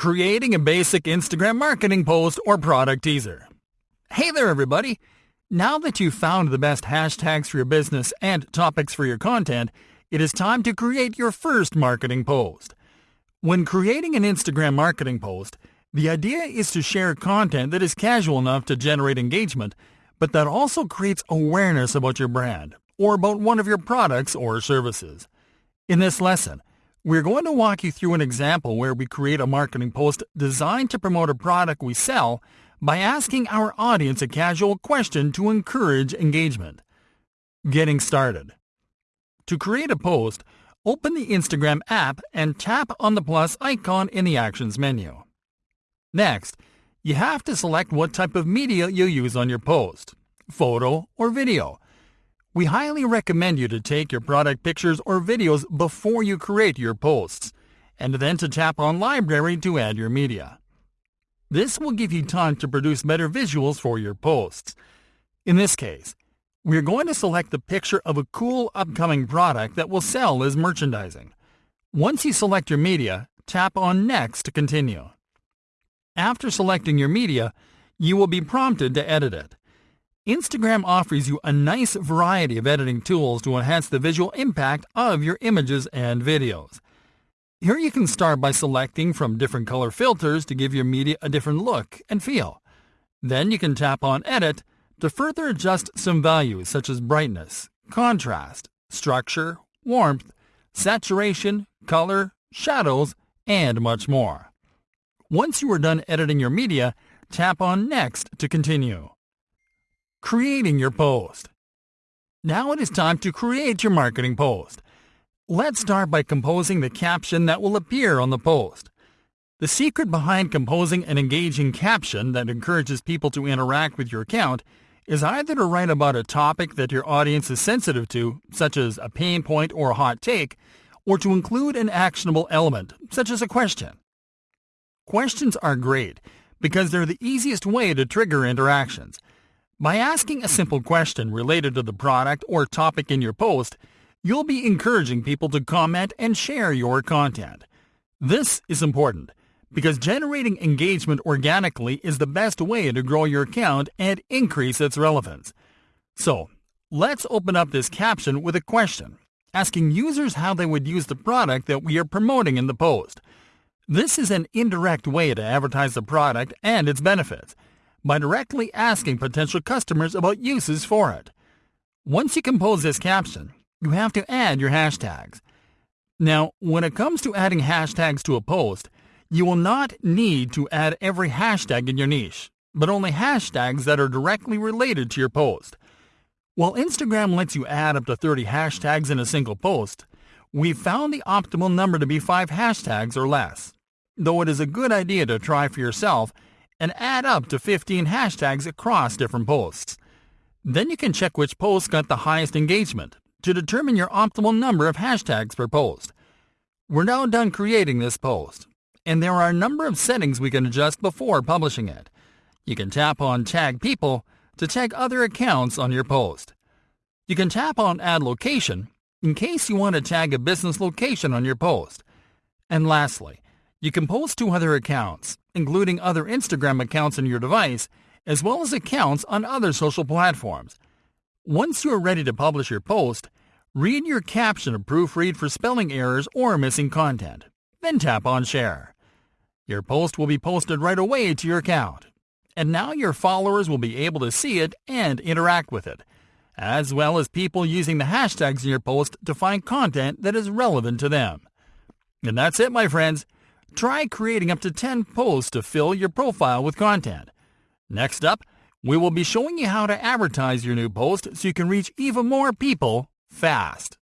Creating a basic Instagram marketing post or product teaser. Hey there, everybody! Now that you've found the best hashtags for your business and topics for your content, it is time to create your first marketing post. When creating an Instagram marketing post, the idea is to share content that is casual enough to generate engagement, but that also creates awareness about your brand or about one of your products or services. In this lesson, we're going to walk you through an example where we create a marketing post designed to promote a product we sell by asking our audience a casual question to encourage engagement. Getting started. To create a post, open the Instagram app and tap on the plus icon in the Actions menu. Next, you have to select what type of media you use on your post, photo or video. We highly recommend you to take your product pictures or videos before you create your posts, and then to tap on Library to add your media. This will give you time to produce better visuals for your posts. In this case, we're going to select the picture of a cool upcoming product that will sell as merchandising. Once you select your media, tap on Next to continue. After selecting your media, you will be prompted to edit it. Instagram offers you a nice variety of editing tools to enhance the visual impact of your images and videos. Here you can start by selecting from different color filters to give your media a different look and feel. Then you can tap on Edit to further adjust some values such as brightness, contrast, structure, warmth, saturation, color, shadows, and much more. Once you are done editing your media, tap on Next to continue. Creating your post. Now it is time to create your marketing post. Let's start by composing the caption that will appear on the post. The secret behind composing an engaging caption that encourages people to interact with your account is either to write about a topic that your audience is sensitive to, such as a pain point or a hot take, or to include an actionable element, such as a question. Questions are great because they're the easiest way to trigger interactions. By asking a simple question related to the product or topic in your post, you'll be encouraging people to comment and share your content. This is important because generating engagement organically is the best way to grow your account and increase its relevance. So, let's open up this caption with a question, asking users how they would use the product that we are promoting in the post. This is an indirect way to advertise the product and its benefits by directly asking potential customers about uses for it. Once you compose this caption, you have to add your hashtags. Now, when it comes to adding hashtags to a post, you will not need to add every hashtag in your niche, but only hashtags that are directly related to your post. While Instagram lets you add up to 30 hashtags in a single post, we've found the optimal number to be 5 hashtags or less, though it is a good idea to try for yourself and add up to 15 hashtags across different posts. Then you can check which post got the highest engagement to determine your optimal number of hashtags per post. We're now done creating this post, and there are a number of settings we can adjust before publishing it. You can tap on Tag People to tag other accounts on your post. You can tap on Add Location in case you want to tag a business location on your post. And lastly, you can post to other accounts including other Instagram accounts on your device, as well as accounts on other social platforms. Once you are ready to publish your post, read your caption to proofread for spelling errors or missing content. Then tap on Share. Your post will be posted right away to your account. And now your followers will be able to see it and interact with it, as well as people using the hashtags in your post to find content that is relevant to them. And that's it, my friends. Try creating up to 10 posts to fill your profile with content. Next up, we will be showing you how to advertise your new post so you can reach even more people fast.